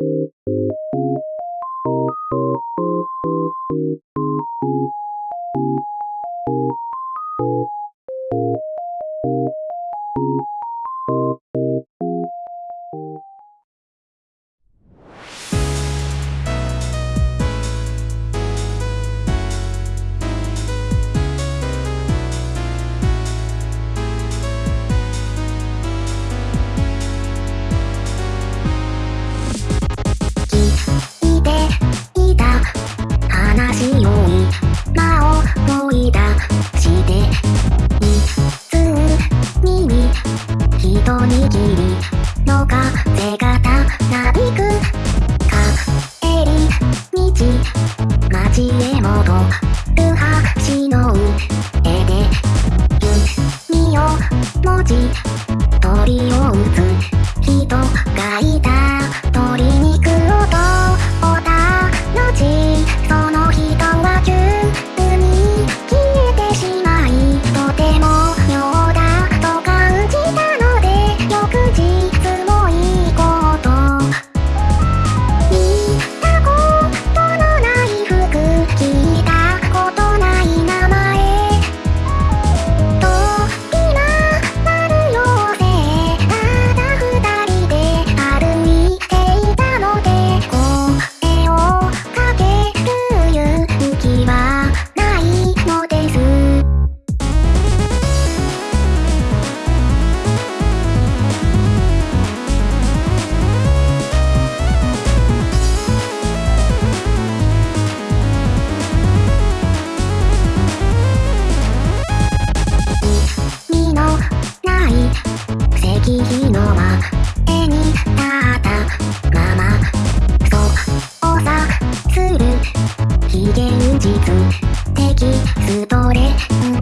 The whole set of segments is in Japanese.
Thank you. と握りの風がたなびく帰り道街へ戻る橋の上で弓を持ち鳥を打つ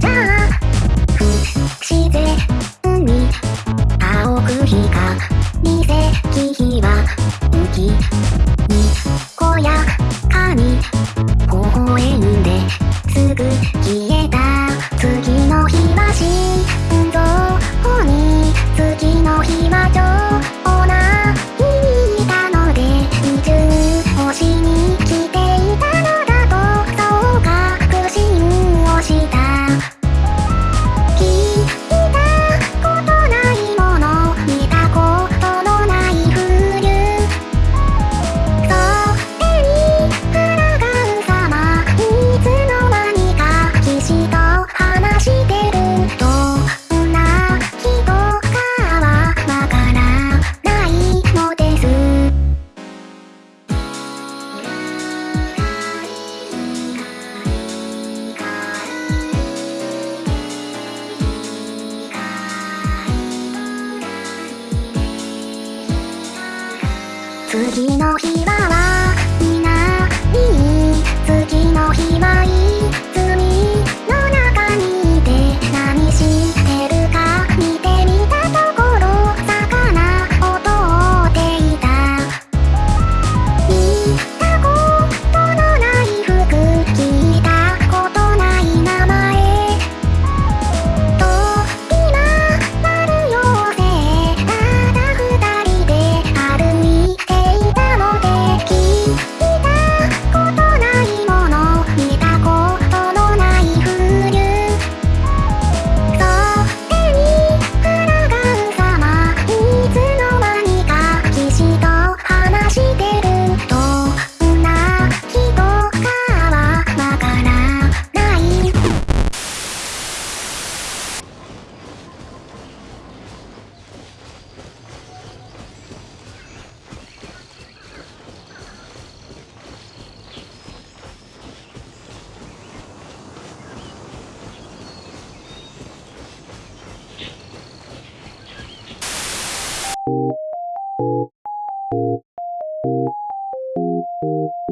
Da. 次の Thank you.